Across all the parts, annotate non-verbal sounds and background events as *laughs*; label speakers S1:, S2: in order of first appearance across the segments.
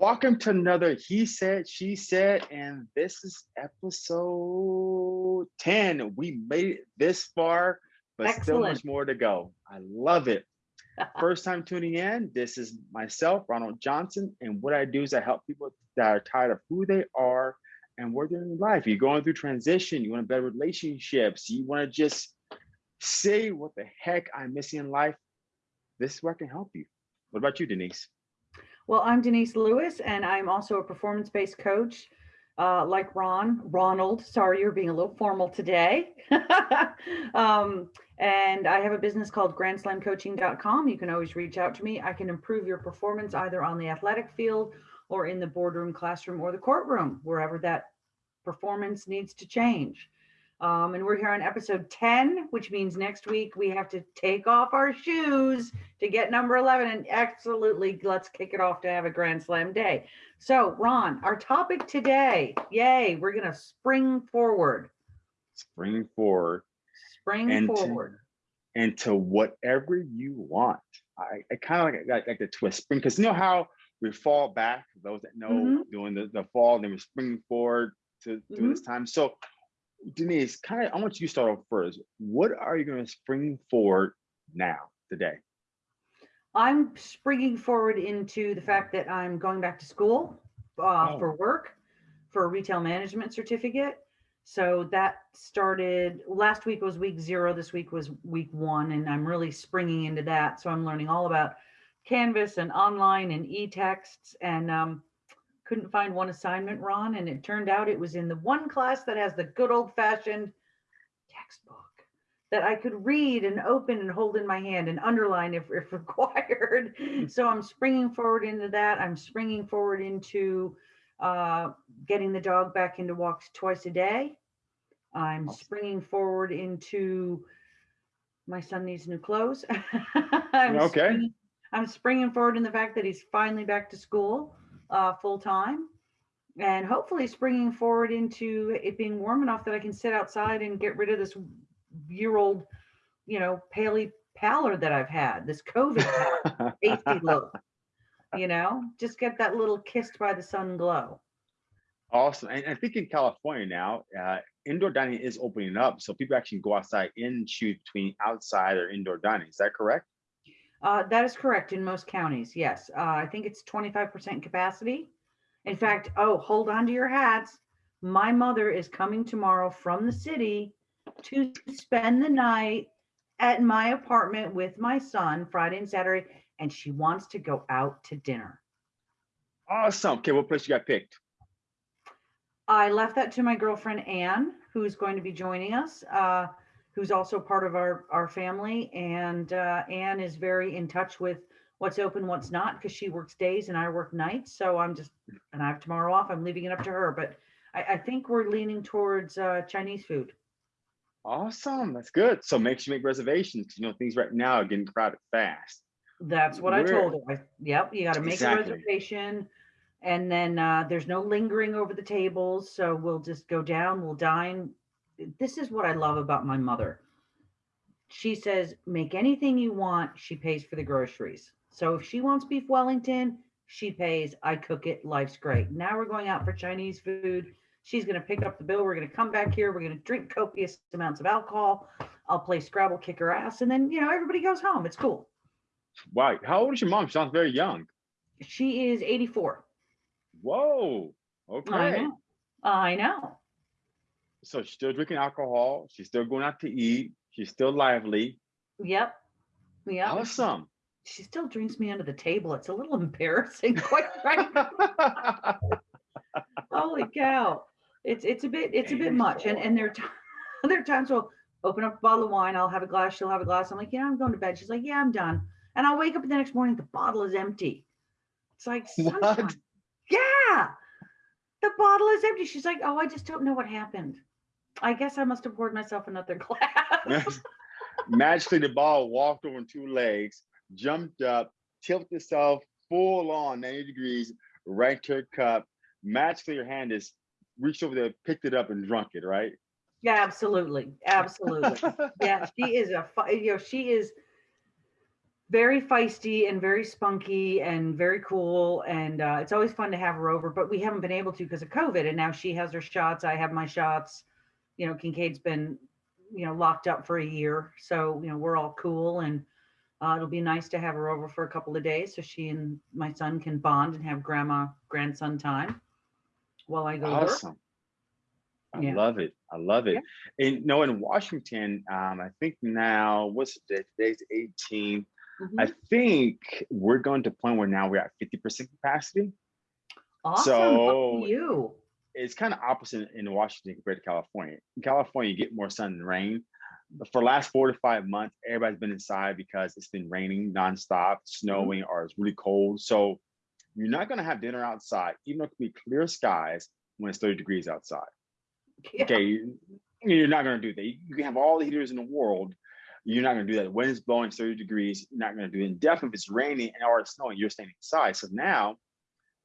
S1: Welcome to another He Said, She Said, and this is episode 10. We made it this far, but still much more to go. I love it. *laughs* First time tuning in, this is myself, Ronald Johnson, and what I do is I help people that are tired of who they are and where they're in life. You're going through transition, you want to better relationships, you want to just say what the heck I'm missing in life. This is where I can help you. What about you, Denise?
S2: Well, I'm Denise Lewis, and I'm also a performance-based coach, uh, like Ron, Ronald. Sorry, you're being a little formal today. *laughs* um, and I have a business called grandslamcoaching.com. You can always reach out to me. I can improve your performance either on the athletic field or in the boardroom, classroom, or the courtroom, wherever that performance needs to change. Um, and we're here on episode 10, which means next week we have to take off our shoes to get number 11 and absolutely let's kick it off to have a grand slam day so ron our topic today yay we're gonna spring forward
S1: Spring forward
S2: spring
S1: And to-
S2: forward
S1: into whatever you want. I, I kind of like, like like the twist spring because you know how we fall back. Those that know
S2: Mhm.
S1: doing the, the fall, then we spring forward to do
S2: Mm-hmm.
S1: this time. So Denise, kind of, I want you to start off first. What are you going to spring forward now today?
S2: I'm springing forward into the fact that i'm going back to school uh,
S1: Oh.
S2: for work for a retail management certificate. So that started last week was week zero this week was week one and i'm really springing into that. So i'm learning all about canvas and online and e-texts and um, couldn't find one assignment ron and it turned out it was in the one class that has the good old fashioned textbook that i could read and open and hold in my hand and underline if, if *laughs* required. So i'm springing forward into that. I'm springing forward into uh, getting the dog back into walks twice a day. I'm springing forward into my son needs new clothes. *laughs* I'm
S1: Okay.
S2: springing- i'm springing forward in the fact that he's finally back to school uh, full time and hopefully springing forward into it being warm enough that i can sit outside and get rid of this year old you know paley pallor that i've had this covid *laughs* pasty look you know just get that little kissed by the sun glow
S1: awesome. And I think in California now, uh, indoor dining is opening up. So people actually go outside and choose between outside or indoor dining. Is that correct?
S2: uh, that is correct in most counties yes uh, i think it's 25% capacity in fact oh hold on to your hats my mother is coming tomorrow from the city to spend the night at my apartment with my son friday and saturday and she wants to go out to dinner
S1: Awesome. Okay, what place you got picked?
S2: I left that to my girlfriend Anne, who's going to be joining us, uh, who's also part of our our family. And uh, Anne is very in touch with what's open, what's not, because she works days and I work nights. So I'm just, and I have tomorrow off. I'm leaving it up to her. But I, I think we're leaning towards uh, Chinese food.
S1: Awesome. That's good. So make sure you make reservations 'cause you know things right now are getting crowded fast.
S2: That's what I told her. I, yep, you got to make
S1: Exactly.
S2: a reservation. And then uh, there's no lingering over the tables. So we'll just go down, we'll dine. This is what I love about my mother. She says, make anything you want. She pays for the groceries. So if she wants beef Wellington, she pays. I cook it. Life's great. Now we're going out for Chinese food. She's going to pick up the bill. We're going to come back here. We're going to drink copious amounts of alcohol. I'll play Scrabble, kick her ass. And then, you know, everybody goes home. It's cool.
S1: Wow. How old is your mom? She sounds very young.
S2: She is 84.
S1: Whoa.
S2: I
S1: Okay.
S2: know. I know.
S1: So she's still drinking alcohol. She's still going out to eat. She's still lively.
S2: Yep. Yep.
S1: Awesome.
S2: She still drinks me under the table. It's a little *laughs* embarrassing, quite *laughs* frankly. Holy cow. It's it's a bit it's a bit much. And and there are *laughs* there are times we'll open up a bottle of wine, I'll have a glass, she'll have a glass. I'm like, yeah, I'm going to bed. She's like, yeah, I'm done. And I'll wake up the next morning, the bottle is empty. It's like, *laughs*
S1: What?
S2: yeah, the bottle is empty. She's like, oh, I just don't know what happened. I guess I must have poured myself another *laughs* glass.
S1: Magically, the ball walked over on two legs, jumped up, tilted itself full on 90 degrees, right to her cup. Magically, her hand is reached over there, picked it up, and drunk it, right?
S2: yeah, absolutely. Absolutely. *laughs* yeah, she is a, you know, she is very feisty and very spunky and very cool. And uh, it's always fun to have her over, but we haven't been able to because of COVID. And now she has her shots. I have my shots. You know, Kincaid's been, you know, locked up for a year. So, you know, we're all cool. And uh, it'll be nice to have her over for a couple of days so she and my son can bond and have grandma grandson time while I go to work.
S1: Awesome. I
S2: Yeah.
S1: love it. I love it. And no, in Washington, um, I think now, what's the date? Today's 18. I
S2: Mhm.
S1: think we're going to a point where now we're at 50% capacity.
S2: Awesome.
S1: So-
S2: you.
S1: It's kind of opposite in Washington compared to California. In California, you get more sun and rain. But for the last four to five months, everybody's been inside because it's been raining nonstop, snowing, or it's really cold. So you're not going to have dinner outside, even though it could be clear skies when it's 30 degrees outside.
S2: Yeah.
S1: Okay, you- you're not gonna do that. You can have all the heaters in the world. You're not gonna do that. The wind is blowing 30 degrees. You're not gonna do it. And definitely if it's raining and or it's snowing, you're staying inside. So now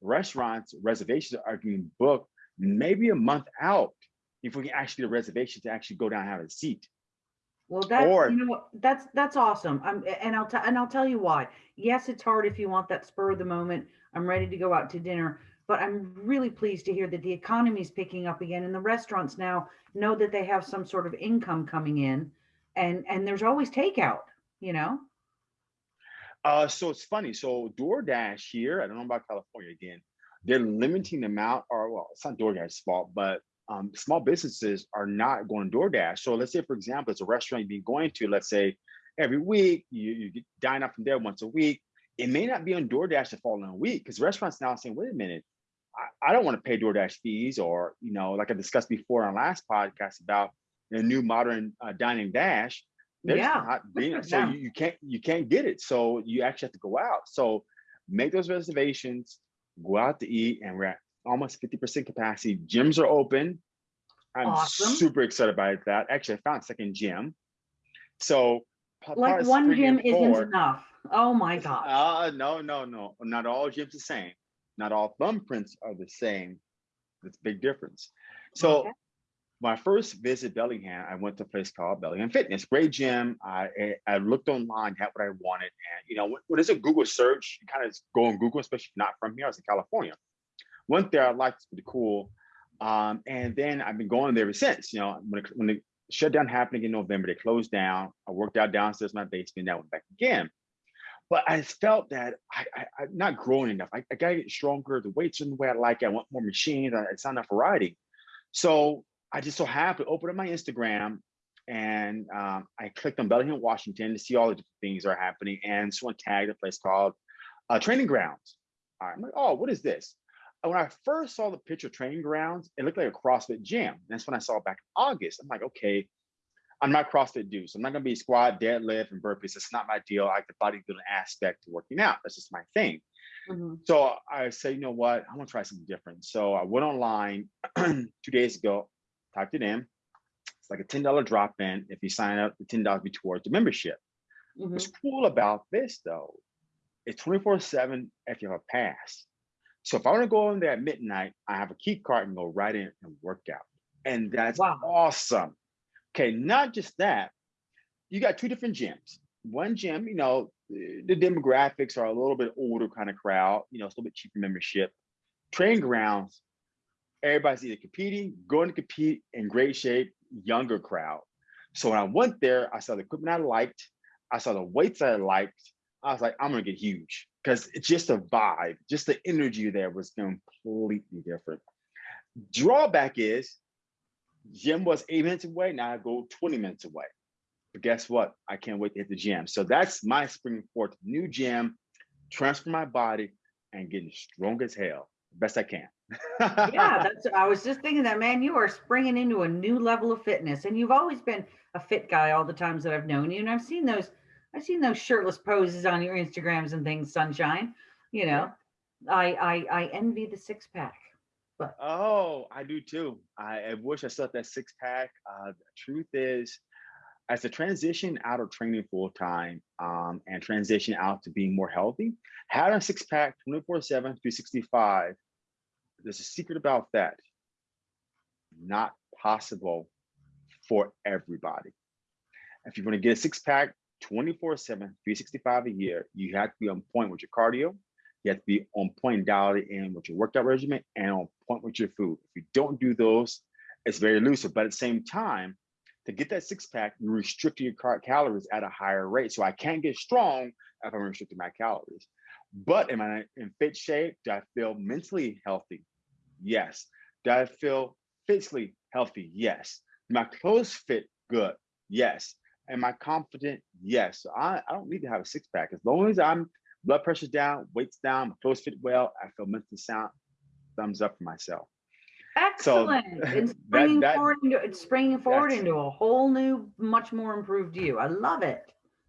S1: restaurants, reservations are getting booked maybe a month out if we can actually get a reservation to actually go down and have a seat.
S2: Well, that's
S1: Or-
S2: you know that's that's awesome. I'm and I'll and I'll tell you why. Yes, it's hard if you want that spur of the moment. I'm ready to go out to dinner, but I'm really pleased to hear that the economy is picking up again, and the restaurants now know that they have some sort of income coming in, and and there's always takeout. You know.
S1: Uh, so it's funny. So DoorDash here, I don't know about California again, they're limiting the amount, or well, it's not DoorDash's fault, but um, small businesses are not going DoorDash. So let's say, for example, it's a restaurant you've been going to, let's say every week, you, you dine up from there once a week. It may not be on DoorDash the following week because restaurants now are saying, wait a minute, I, I don't want to pay DoorDash fees or, you know, like I discussed before on last podcast about the new modern uh, dining dash. There's
S2: Yeah,
S1: not being, so
S2: them.
S1: you, you can't you can't get it. So you actually have to go out. So make those reservations, go out to eat, and we're at almost 50% capacity. Gyms are open. I'm
S2: Awesome.
S1: super excited about that. Actually, I found a second gym. So
S2: Like one gym isn't enough. Oh my gosh.
S1: uh, no, no, no. Not all gyms the same. Not all thumbprints are the same. It's a big difference. So
S2: Okay.
S1: my first visit Bellingham, I went to a place called Bellingham Fitness. Great gym. I I- I looked online, got what I wanted, and you know, when, when it's a Google search, you kind of go on Google, especially if you're not from here. I was in California. Went there, I liked it, pretty cool. Um, and then I've been going there ever since. You know, when it, when the shutdown happened in November, they closed down. I worked out downstairs in my basement. I went back again. But I felt that I, I, I'm not growing enough. I, I gotta get stronger. The weights are the way I like it. I want more machines. It's not enough variety. So I just so happened to open up my Instagram and um, I clicked on Bellingham, Washington to see all the different things that are happening. And someone tagged a place called uh, Training Grounds. All right, I'm like, oh, what is this? And when I first saw the picture of Training Grounds, it looked like a CrossFit gym. That's when I saw it back in August. I'm like, okay, I'm not CrossFit dude, so I'm not gonna be squat, deadlift, and burpees. That's not my deal. I like the bodybuilding aspect to working out. That's just my thing.
S2: Mhm.
S1: So I say, you know what? I want to try something different. So I went online *clears throat* two days ago, typed it in. It's like a $10 drop in. If you sign up, the $10 be towards the membership.
S2: Mhm.
S1: What's cool about this though, it's 24-7 if you have a pass. So if I want to go in there at midnight, I have a key card and go right in and work out. And that's
S2: Wow.
S1: awesome. Okay, not just that, you got two different gyms. One gym, you know, the demographics are a little bit older kind of crowd, you know, it's a little bit cheaper membership. Training grounds, everybody's either competing, going to compete in great shape, younger crowd. So when I went there, I saw the equipment I liked, I saw the weights I liked. I was like, I'm gonna get huge because it's just a vibe, just the energy there was completely different. Drawback is gym was eight minutes away, now I go 20 minutes away. But guess what? I can't wait to hit the gym. So that's my spring forth new gym, transfer my body and getting strong as hell, best I can. *laughs*
S2: yeah, that's I was just thinking that man, you are springing into a new level of fitness and you've always been a fit guy all the times that I've known you and I've seen those I've seen those shirtless poses on your Instagrams and things sunshine, you know. I I I envy the six pack.
S1: Oh, I do too. I, I wish I still had that six pack. Uh, the truth is, as a transition out of training full time um, and transition out to being more healthy, having a six pack 24 7, 365, there's a secret about that. Not possible for everybody. If you want to get a six pack 24 7, 365 a year, you have to be on point with your cardio. You have to be on point dialed in with your workout regimen and on point with your food. If you don't do those, it's very elusive. But at the same time, to get that six pack, you restrict your cal- calories at a higher rate. So I can't get strong if I'm restricting my calories. But am I in fit shape? Do I feel mentally healthy? Yes. Do I feel physically healthy? Yes. Do my clothes fit good? Yes. Am I confident? Yes. So I, I don't need to have a six pack. As long as I'm blood pressure's down, weight's down, my clothes fit well, I feel mentally sound. Thumbs up for myself. So,
S2: Excellent. *laughs* It's
S1: that-
S2: springing
S1: that-
S2: forward into, it's springing forward into a whole new, much more improved you. I love it.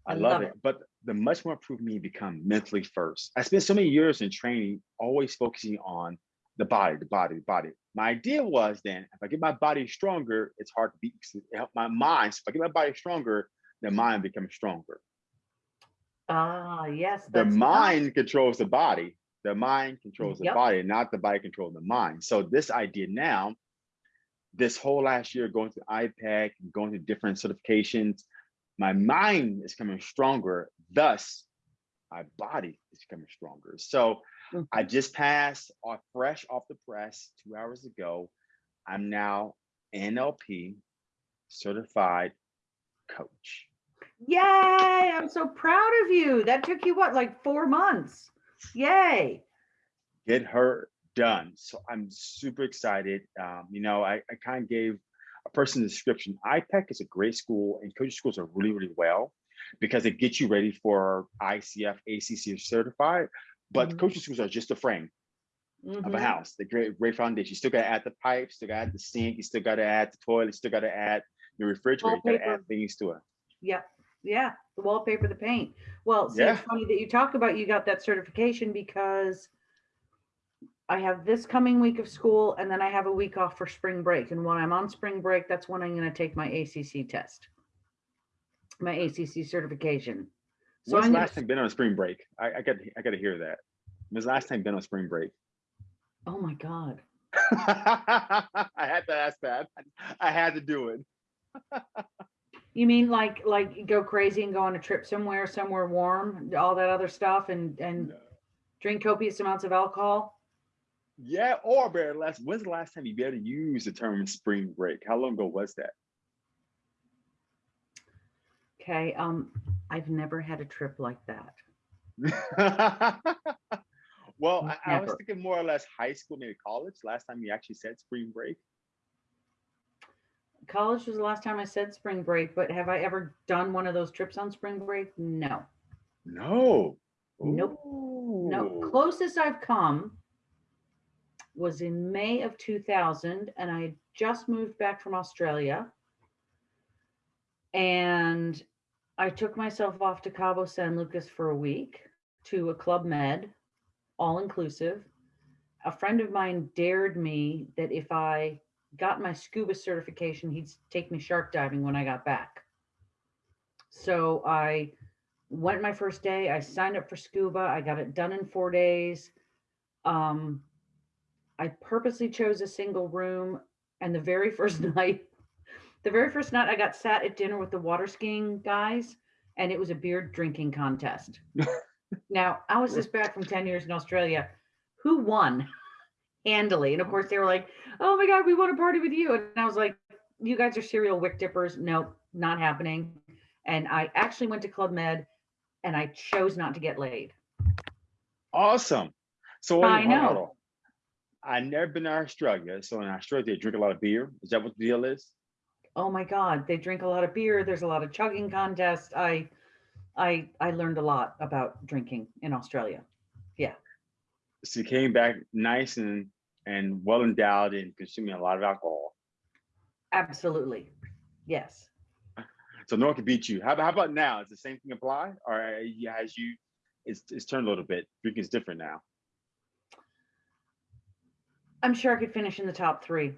S1: I love it. But the much more improved me become mentally first. I spent so many years in training, always focusing on the body, the body, the body. My idea was then, if I get my body stronger, it's hard to beat. Help my mind. So if I get my body stronger, the mind becomes stronger.
S2: Ah, yes.
S1: The mind controls the body. The mind controls the
S2: Yep.
S1: body, not the body controlling the mind. So this idea now, this whole last year going to IPEC going to different certifications, my mind is coming stronger. Thus, my body is becoming stronger. So
S2: Mhm.
S1: I just passed off fresh off the press two hours ago. I'm now NLP certified coach.
S2: Yay, I'm so proud of you. That took you what, like four months? Yay.
S1: get her done. So I'm super excited. Um, you know, I, I kind of gave a person description. IPEC is a great school and coaching schools are really, really well because it gets you ready for ICF, ACC certified. But
S2: Mhm.
S1: coaching schools are just a frame of a
S2: Mhm.
S1: house. The great, great foundation. You still got to add the pipes, still got to add the sink, you still got to add the toilet, you still got to add the refrigerator, you got to add things to it.
S2: Yep. Yeah. The wallpaper, the paint. Well, see,
S1: Yeah.
S2: it's funny that you talk about you got that certification because I have this coming week of school and then I have a week off for spring break. And when I'm on spring break, that's when I'm going to take my ACC test, my ACC certification. So
S1: When's
S2: I'm
S1: the
S2: gonna,
S1: last time been on a spring break? I, I got I got to hear that. When's last time been on spring break?
S2: oh my God. *laughs*
S1: I had to ask that. I had to do it. *laughs*
S2: You mean like, like go crazy and go on a trip somewhere, somewhere warm, all that other stuff and, and drink copious amounts of alcohol?
S1: Yeah, or better, last when's the last time you ever use the term spring break? How long ago was that?
S2: Okay. Um, I've never had a trip like that. *laughs*
S1: well, I, I was thinking more or less high school, maybe college. Last time you actually said spring break.
S2: College was the last time I said spring break, but have I ever done one of those trips on spring break? No.
S1: No.
S2: Nope. No. Closest I've come was in May of 2000, and I had just moved back from Australia. And I took myself off to Cabo San Lucas for a week to a Club Med, all inclusive. A friend of mine dared me that if I got my scuba certification, he'd take me shark diving when I got back. So I went my first day. I signed up for scuba. I got it done in four days. Um, I purposely chose a single room, and the very *laughs* first night, the very first night, I got sat at dinner with the water skiing guys, and it was a beer drinking contest. *laughs* now I was just back from ten years in Australia. Who won? Handily, and of course they were like, "Oh my god, we want to party with you!" And I was like, "You guys are serial wick dippers. Nope, not happening." And I actually went to Club Med, and I chose not to get laid.
S1: Awesome. So wait,
S2: I
S1: hold
S2: know.
S1: hold on. I never been to Australia. So in Australia, they drink a lot of beer. Is that what the deal is?
S2: oh my god they drink a lot of beer there's a lot of chugging contests i i i learned a lot about drinking in australia Yeah.
S1: So you came back nice and and well endowed and consuming a lot of alcohol.
S2: absolutely yes
S1: So no one can beat you. How, about- how about now? Does the same thing apply, or uh, you- has you? It's it's turned a little bit. Drinking is different now.
S2: i'm sure i could finish in the top three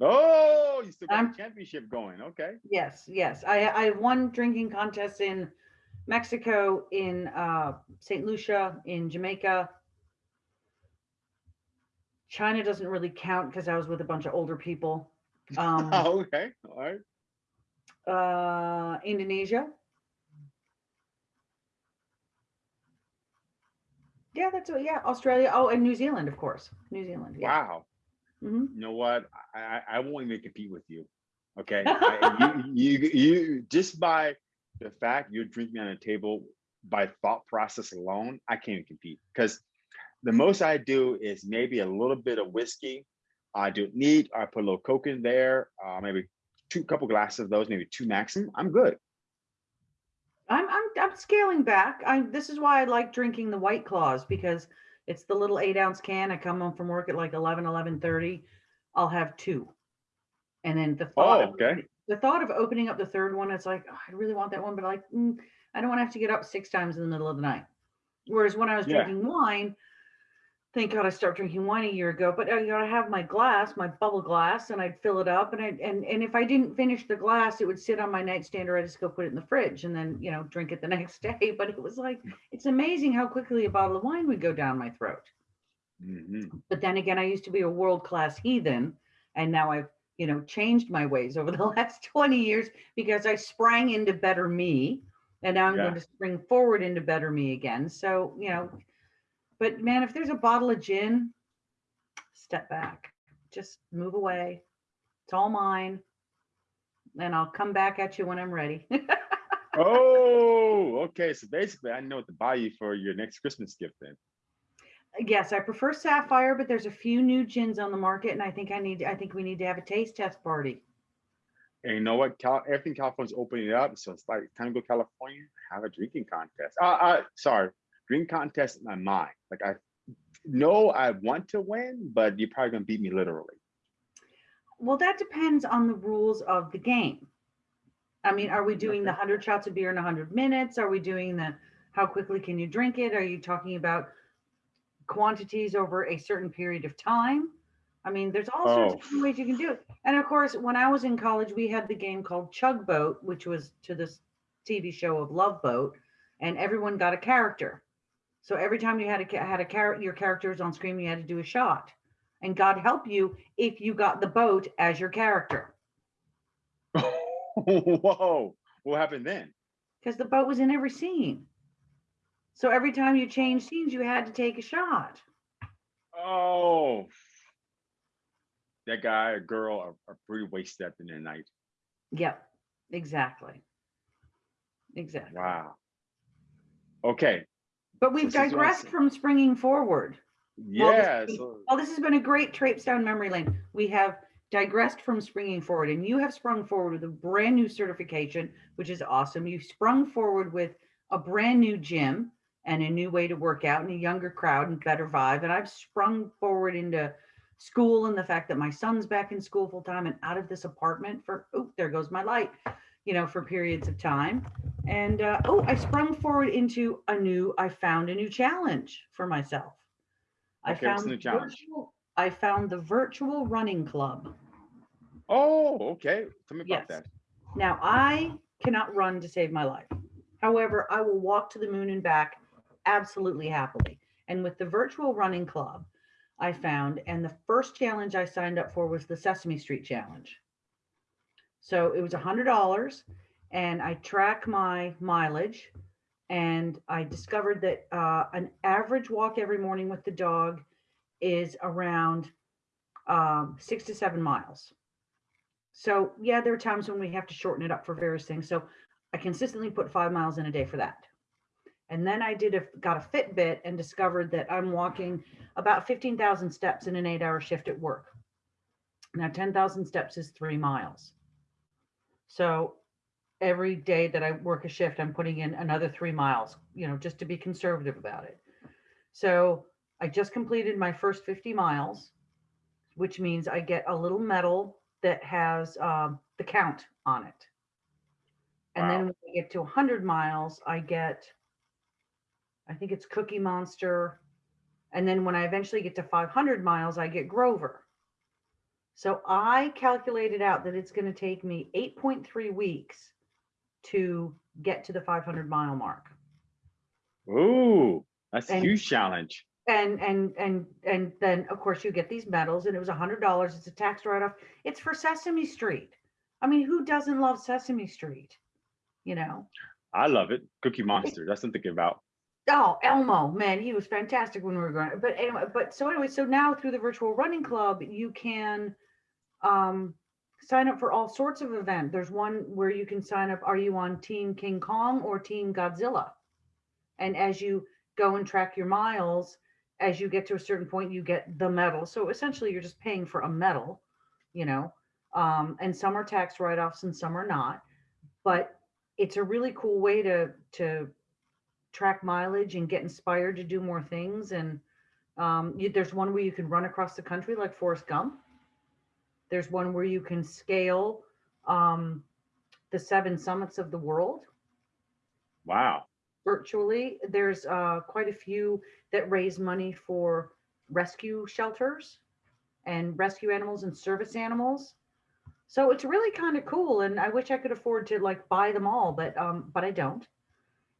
S1: Oh, you still got
S2: I'm-
S1: a championship going. Okay.
S2: yes yes i i won drinking contests in mexico in uh st lucia in jamaica China doesn't really count because I was with a bunch of older people. *laughs* Um, oh,
S1: okay. All right.
S2: Uh, Indonesia. Yeah, that's what, yeah. Australia. Oh, and New Zealand, of course. New Zealand. Yeah.
S1: Wow.
S2: Mm-hmm.
S1: You know what? I, I won't even compete with you. Okay. *laughs* I, you, you, you, just by the fact you're drinking on a table by thought process alone, I can't even compete because the most I do is maybe a little bit of whiskey. I do it neat. I put a little Coke in there, uh, maybe two couple glasses of those, maybe two maximum. I'm good.
S2: I'm, I'm, I'm scaling back. I, this is why I like drinking the White Claws because it's the little eight ounce can. I come home from work at like 11, 11.30. I'll have two. And then the thought,
S1: Oh,
S2: of, the thought of opening up the third one, it's like, oh, I really want that one, but like, mm, I don't want to have to get up six times in the middle of the night. Whereas when I was
S1: Yeah.
S2: drinking wine, thank God I started drinking wine a year ago, but I gotta have my glass, my bubble glass, and I'd fill it up. And I and and if I didn't finish the glass, it would sit on my nightstand or I just go put it in the fridge and then, you know, drink it the *laughs* next day. But it was like, it's amazing how quickly a bottle of wine would go down my throat.
S1: Mhm.
S2: But then again, I used to be a world-class heathen, and now I've, you know, changed my ways over the *laughs* last 20 years because I sprang into better me, and now I'm
S1: Yeah.
S2: going to spring forward into better me again. So, you know, but man, if there's a bottle of gin, step back, just move away. It's all mine, and I'll come back at you when I'm ready. *laughs*
S1: Oh, okay. So basically, I know what to buy you for your next Christmas gift then.
S2: yes, I prefer sapphire, but there's a few new gins on the market, and I think I need, I think we need to have a taste test party.
S1: And you know what? Cal- everything California's opening up, so it's like time to go California. Have a drinking contest. Uh, uh sorry, drink contest in my mind. Like I know I want to win, but you're probably gonna beat me literally.
S2: Well, that depends on the rules of the game. I mean, are we doing the 100 shots of beer in 100 minutes? Are we doing the how quickly can you drink it? Are you talking about quantities over a certain period of time? I mean, there's all sorts of
S1: Oh.
S2: ways you can do it. And of course, when I was in college, we had the game called Chug Boat, which was to this TV show of Love Boat, and everyone got a character. So every time you had a had a character, your character was on screen, you had to do a shot. And God help you if you got the boat as your character, *laughs*
S1: Whoa! What happened then?
S2: because the boat was in every scene. So every time you changed scenes, you had to take a shot.
S1: Oh, that guy or girl are, are pretty wasted the end the night.
S2: Yep, exactly. Exactly.
S1: Wow. Okay.
S2: But we've
S1: This is what I'm
S2: digressed from springing forward. Well,
S1: Yeah.
S2: this-
S1: So,
S2: Well, this has been a great traipse down memory lane. We have digressed from springing forward, and you have sprung forward with a brand new certification, which is awesome. You've sprung forward with a brand new gym and a new way to work out and a younger crowd and better vibe. And I've sprung forward into school and the fact that my son's back in school full time and out of this apartment for, oh, there goes my light, you know, for periods of time. And uh, oh, I sprung forward into a new, I found a new challenge for myself. I
S1: Okay,
S2: found
S1: the challenge?
S2: virtual- I found the virtual running club.
S1: oh, okay. Tell me about
S2: Yes.
S1: that.
S2: Now, I cannot run to save my life. However, I will walk to the moon and back absolutely happily. And with the virtual running club, I found, and the first challenge I signed up for was the Sesame Street Challenge. So it was a hundred dollars, and I track my mileage, and I discovered that uh, an average walk every morning with the dog is around um, six to seven miles. So yeah, there are times when we have to shorten it up for various things. So I consistently put five miles in a day for that. And then I did a, got a Fitbit and discovered that I'm walking about 15,000 steps in an eight hour shift at work. Now 10,000 steps is three miles. So every day that I work a shift, I'm putting in another three miles, you know, just to be conservative about it. So I just completed my first 50 miles, which means I get a little medal that has um, the count on it. And then when I get to 100 miles, I get, I think it's Cookie Monster. And then when I eventually get to 500 miles, I get Grover. So I calculated out that it's going to take me 8.3 weeks to get to the 500 mile mark.
S1: Ooh, that's a huge challenge.
S2: and and and and then of course you get these medals and it was a hundred dollars it's a tax write-off it's for sesame street i mean who doesn't love sesame street you know
S1: I love it. Cookie Monster. That's something about.
S2: Oh, Elmo, man, he was fantastic when we were growing. But anyway, but so anyway, so now through the virtual running club, you can um, sign up for all sorts of event. There's one where you can sign up. Are you on Team King Kong or Team Godzilla? And as you go and track your miles, as you get to a certain point, you get the medal. So essentially, you're just paying for a medal, you know. Um, and some are tax write-offs and some are not. But it's a really cool way to to track mileage and get inspired to do more things. And um, you, there's one where you can run across the country like Forrest Gump. There's one where you can scale um, the seven summits of the world
S1: Wow.
S2: virtually. There's uh, quite a few that raise money for rescue shelters and rescue animals and service animals. So it's really kind of cool. And I wish I could afford to like buy them all, but um, but I don't.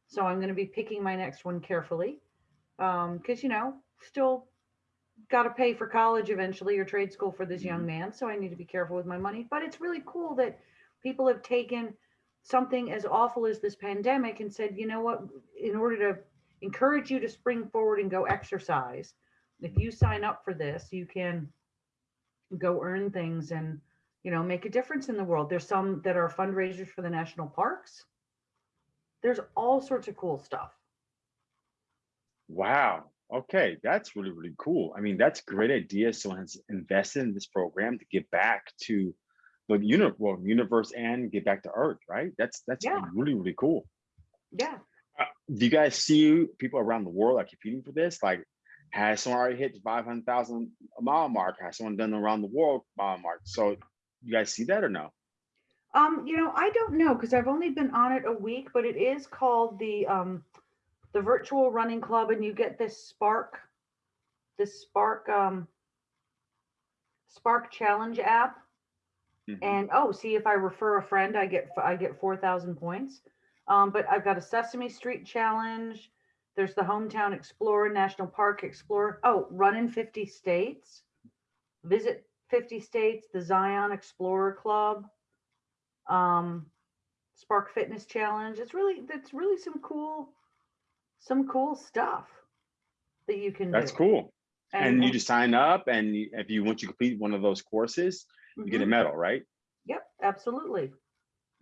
S2: So I'm going to be picking my next one carefully because you know still got to pay for college eventually or trade school for this young mm-hmm. man. So I need to be careful with my money. But it's really cool that people have taken something as awful as this pandemic and said, you know what, in order to encourage you to spring forward and go exercise, if you sign up for this, you can go earn things and you know make a difference in the world. There's some that are fundraisers for the national parks. There's all sorts of cool stuff.
S1: Wow. Okay, that's really, really cool. I mean, that's a great idea. Someone has invested in this program to give back to the uni well, universe and give back to Earth, right? That's that's
S2: Yeah.
S1: really, really cool.
S2: Yeah.
S1: Uh, do you guys see people around the world are competing for this? Like, has someone already hit the 500,000 mile mark? Has someone done around the world mile mark? So you guys see that or no?
S2: Um, you know, I don't know because I've only been on it a week, but it is called the um the virtual running club and you get this spark this spark um spark challenge app.
S1: Mhm.
S2: and oh see if i refer a friend i get i get 4000 points. Um, but i've got a sesame street challenge. There's the hometown explorer national park explorer. Oh run in 50 states. Visit 50 states the zion explorer club. Um, spark fitness challenge. It's really that's really some cool some cool stuff that you can
S1: That's
S2: do.
S1: cool. And, you just sign up, and if you once you complete one of those courses, you get a
S2: Mhm.
S1: medal, right?
S2: Yep, absolutely.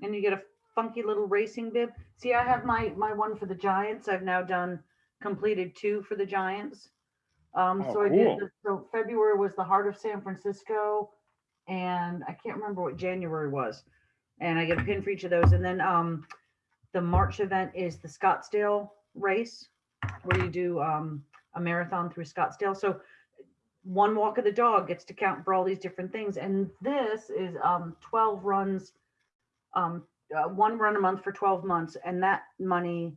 S2: And you get a funky little racing bib. See, I have my my one for the Giants. I've now done completed two for the Giants. Um,
S1: Oh,
S2: so I
S1: cool.
S2: did. The, so February was the Heart of San Francisco, and I can't remember what January was. And I get a pin for each of those. And then um, the March event is the Scottsdale race, where you do um, a marathon through Scottsdale. So one walk of the dog gets to count for all these different things. And this is um, 12 runs, um, uh, one run a month for 12 months. And that money,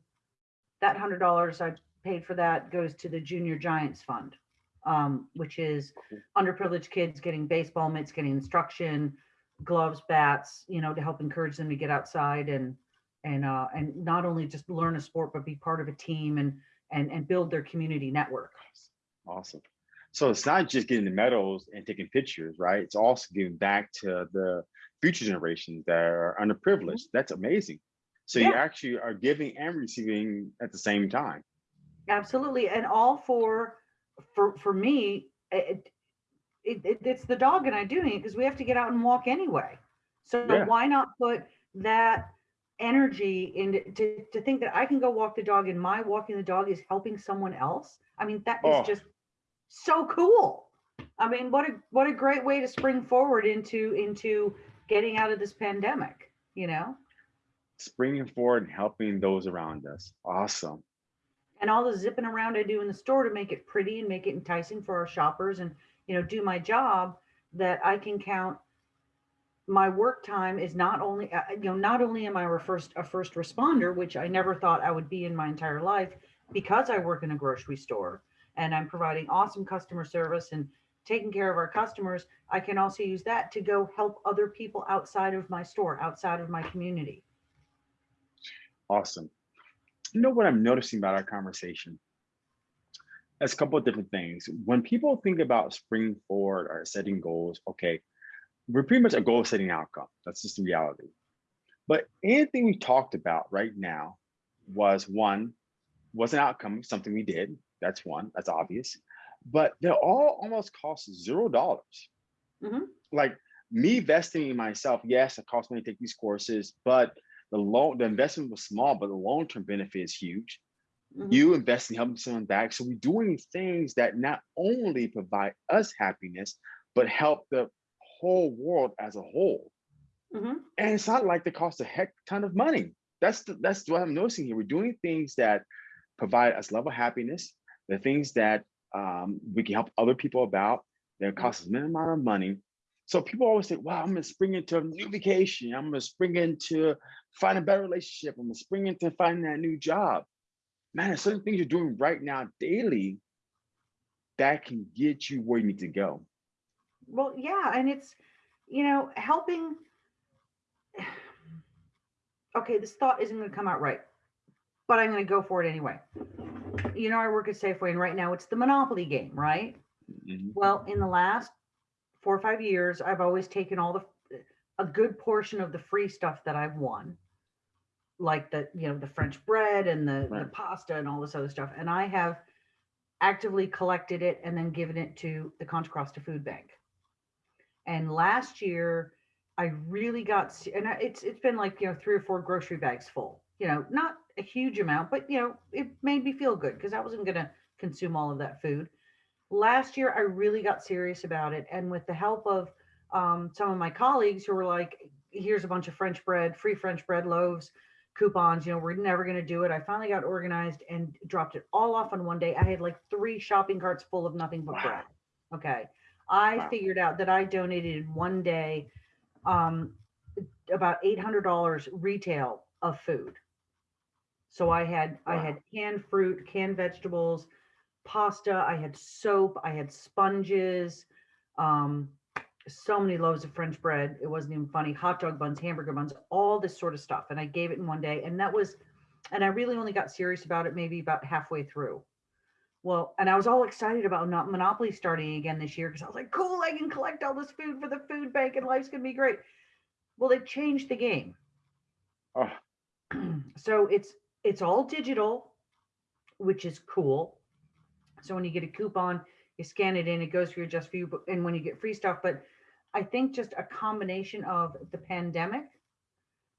S2: that $100 I paid for that goes to the Junior Giants Fund, um, which is underprivileged kids getting baseball mitts, getting instruction, gloves, bats, you know, to help encourage them to get outside and and uh, and not only just learn a sport, but be part of a team and and and build their community network.
S1: Awesome. So it's not just getting the medals and taking pictures, right? It's also giving back to the future generations that are underprivileged. That's amazing. So you
S2: Mm-hmm.
S1: Actually are giving and receiving at the same time.
S2: Absolutely, and all for for for me, it, it, it it's the dog and I doing it because we have to get out and walk anyway. So
S1: Yeah.
S2: why not put that energy into to, to think that I can go walk the dog and my walking the dog is helping someone else? I mean, that is
S1: Oh.
S2: just so cool. I mean, what a what a great way to spring forward into into getting out of this pandemic. You know.
S1: Springing forward and helping those around us. Awesome.
S2: and all the zipping around I do in the store to make it pretty and make it enticing for our shoppers and you know do my job that I can count my work time is not only uh, you know not only am I a first a first responder which I never thought I would be in my entire life because I work in a grocery store and I'm providing awesome customer service and taking care of our customers I can also use that to go help other people outside of my store outside of my community
S1: Awesome. You know what I'm noticing about our conversation? There's a couple of different things. When people think about spring forward or setting goals, okay, we're pretty much a goal setting outcome. That's just the reality. But anything we talked about right now was one, was an outcome, something we did. That's one, that's obvious. But they all almost cost zero dollars.
S2: Mhm.
S1: Like me investing in myself, yes, it cost me to take these courses, but the loan, the investment was small, but the long-term benefit is huge.
S2: Mhm.
S1: You invest in helping someone back. So we're doing things that not only provide us happiness, but help the whole world as a whole.
S2: Mhm.
S1: And it's not like they cost a heck ton of money. That's the, that's what I'm noticing here. We're doing things that provide us level of happiness, the things that um, we can help other people about. That cost us minimum amount of money. So people always say, "Wow, I'm gonna spring into a new vacation. I'm gonna spring into find a better relationship. I'm gonna spring into finding that new job." Man, there's certain things you're doing right now daily that can get you where you need to go.
S2: Well, yeah, and it's, you know, helping. Okay, this thought isn't going to come out right, but I'm going to go for it anyway. You know, I work at Safeway, and right now it's the Monopoly game, right?
S1: Mhm.
S2: Well, in the last four or five years, I've always taken all the a good portion of the free stuff that I've won, like the you know the French bread and the, the pasta and all this other stuff, and I have actively collected it and then given it to the Contra Costa Food Bank. And last year, I really got, and it's it's been like you know three or four grocery bags full. You know, not a huge amount, but you know it made me feel good because I wasn't going to consume all of that food last year i really got serious about it and with the help of um, some of my colleagues who were like here's a bunch of french bread free french bread loaves coupons you know we're never going to do it i finally got organized and dropped it all off on one day i had like three shopping carts full of nothing but
S1: Wow.
S2: bread okay i
S1: Wow.
S2: figured out that i donated in one day um, about $800 retail of food so i had i
S1: Wow.
S2: had canned fruit canned vegetables pasta, I had soap, I had sponges, um, so many loaves of French bread. It wasn't even funny. Hot dog buns, hamburger buns, all this sort of stuff. And I gave it in one day. And that was, and I really only got serious about it maybe about halfway through. Well, and I was all excited about not Monopoly starting again this year because I was like, cool, I can collect all this food for the food bank and life's gonna be great. Well, they've changed the game.
S1: Oh, *clears throat*
S2: so it's it's all digital, which is cool. So when you get a coupon, you scan it in, it goes for your just for you, and when you get free stuff. But I think just a combination of the pandemic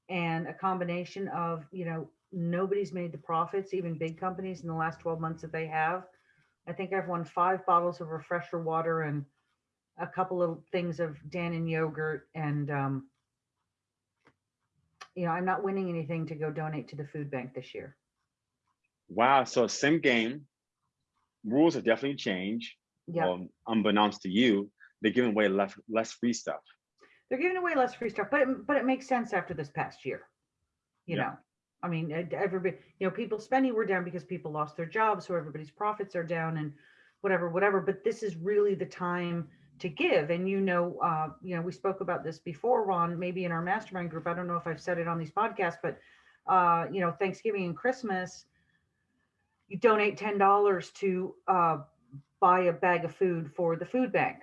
S2: and a combination of, you know, nobody's made the profits, even big companies in the last 12 months that they have. I think I've won five bottles of refresher water and a couple of things of Dannon yogurt. And, um, you know, I'm not winning anything to go donate to the food bank this year.
S1: wow. So same game. Rules have definitely changed.
S2: Yeah.
S1: Well, unbeknownst to you, they're giving away less less free stuff.
S2: they're giving away less free stuff, but it, but it makes sense after this past year. You
S1: Yeah.
S2: know, I mean, uh, everybody, you know, people's spending were down because people lost their jobs, so everybody's profits are down and whatever, whatever. But this is really the time to give. And you know, uh, you know, we spoke about this before, Ron, maybe in our mastermind group. I don't know if I've said it on these podcasts, but uh, you know, Thanksgiving and Christmas, you donate ten dollars to uh, buy a bag of food for the food bank.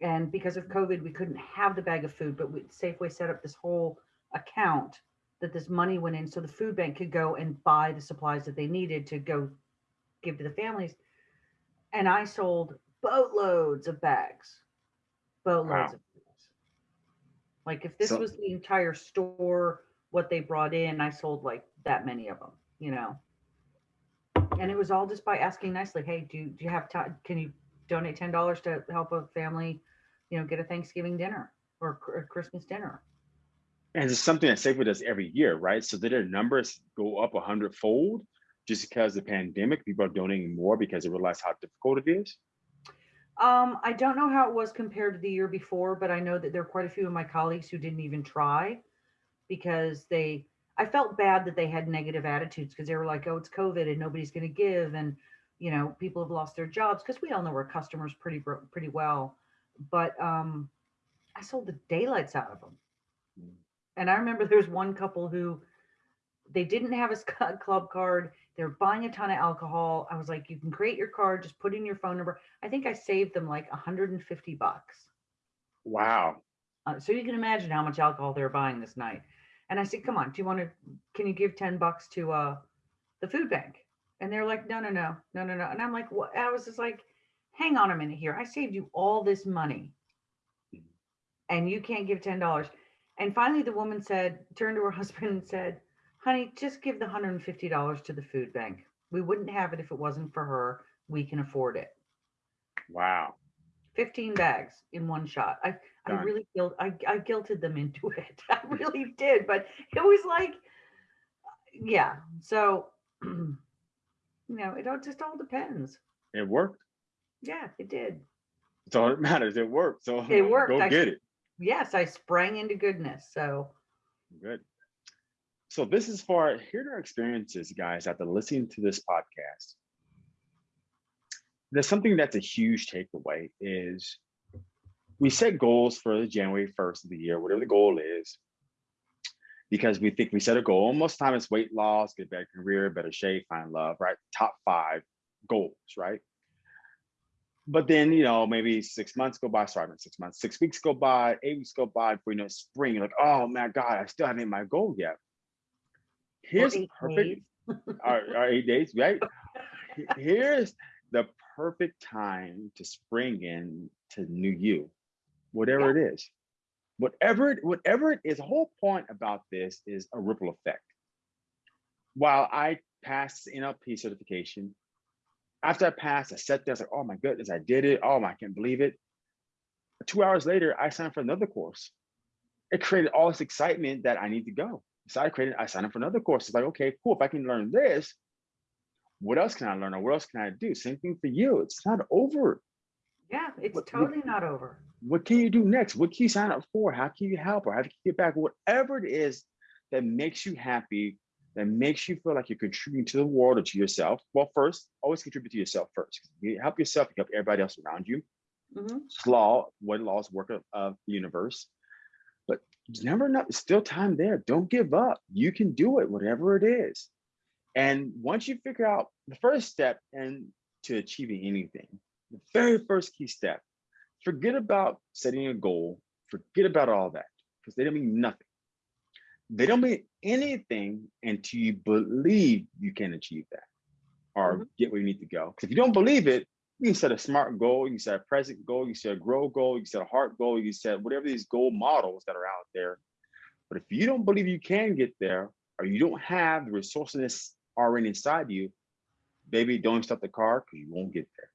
S2: And because of COVID, we couldn't have the bag of food, but we, Safeway set up this whole account that this money went in so the food bank could go and buy the supplies that they needed to go give to the families. And I sold boatloads of bags, boatloads
S1: Wow.
S2: of bags. Like if this
S1: So-
S2: was the entire store, what they brought in, I sold like that many of them, you know. And it was all just by asking nicely, hey, do, do you have time? Can you donate ten dollars to help a family, you know, get a Thanksgiving dinner or a Christmas dinner?
S1: And it's something that Safeway does every year, right? So did their numbers go up a hundredfold just because the pandemic? People are donating more because they realize how difficult it is.
S2: Um, I don't know how it was compared to the year before, but I know that there are quite a few of my colleagues who didn't even try because they, I felt bad that they had negative attitudes because they were like, oh, it's COVID and nobody's going to give. And, you know, people have lost their jobs because we all know our customers pretty, pretty well. But um, I sold the daylights out of them. And I remember there was one couple who they didn't have a *laughs* club card. They're buying a ton of alcohol. I was like, you can create your card, just put in your phone number. I think I saved them like 150 bucks.
S1: Wow.
S2: Uh, so you can imagine how much alcohol they're buying this night. And I said, come on, do you want to, can you give 10 bucks to uh, the food bank? And they're like, no, no, no, no, no, no. And I'm like, what? I was just like, hang on a minute here. I saved you all this money and you can't give $10. And finally, the woman said, turned to her *laughs* husband and said, honey, just give the $150 to the food bank. We wouldn't have it if it wasn't for her. We can afford it.
S1: Wow.
S2: 15 bags in one shot. I, I really guilt, I, I guilted them into *laughs* it. I really did, but it was like, yeah. So, *clears throat* you know, it all just all depends.
S1: It worked.
S2: Yeah, it did.
S1: That's all that matters. It worked. So
S2: It worked.
S1: go
S2: I-
S1: get it.
S2: Yes, I sprang into goodness. So,
S1: Good. So this is for here are our experiences, guys, after listening to this podcast. There's something that's a huge takeaway is we set goals for the January 1st of the year, whatever the goal is, because we think we set a goal. Most time it's weight loss, get better career, better shape, find love, right? Top five goals, right? But then, you know, maybe six months go by, sorry, not six months, six weeks go by, eight weeks go by before you know spring. You're like, oh my God, I still haven't hit my goal yet. Here's perfect, *laughs* our, our eight days, right? *laughs* Here's the perfect time to spring in to new you, whatever it is. Whatever it, whatever it is, the whole point about this is a ripple effect. While I passed NLP certification, after I passed, I sat there, I was like, oh my goodness, I did it. Oh my, I can't believe it. Two hours later, I signed up for another course. It created all this excitement that I need to go. So I created, I signed up for another course. It's like, okay, cool. If I can learn this, what else can I learn or what else can I do? Same thing for you. It's not over.
S2: yeah, it's
S1: What- what-
S2: totally not over.
S1: What can you do next? What can you sign up for? How can you help or how can you get back? Whatever it is that makes you happy, that makes you feel like you're contributing to the world or to yourself. Well, first, always contribute to yourself first. You help yourself, you help everybody else around you.
S2: Mhm.
S1: It's law, one law's work of, of the universe. But never enough, it's still time there. Don't give up. You can do it, whatever it is. And once you figure out the first step and to achieving anything, the very first key step, forget about setting a goal, forget about all that, because they don't mean nothing. They don't mean anything until you believe you can achieve that or
S2: Mhm.
S1: get where you need to go. Because if you don't believe it, you can set a smart goal, you can set a present goal, you can set a grow goal, you can set a heart goal, you can set whatever these goal models that are out there. But if you don't believe you can get there, or you don't have the resources already inside you, baby, don't stop the car because you won't get there.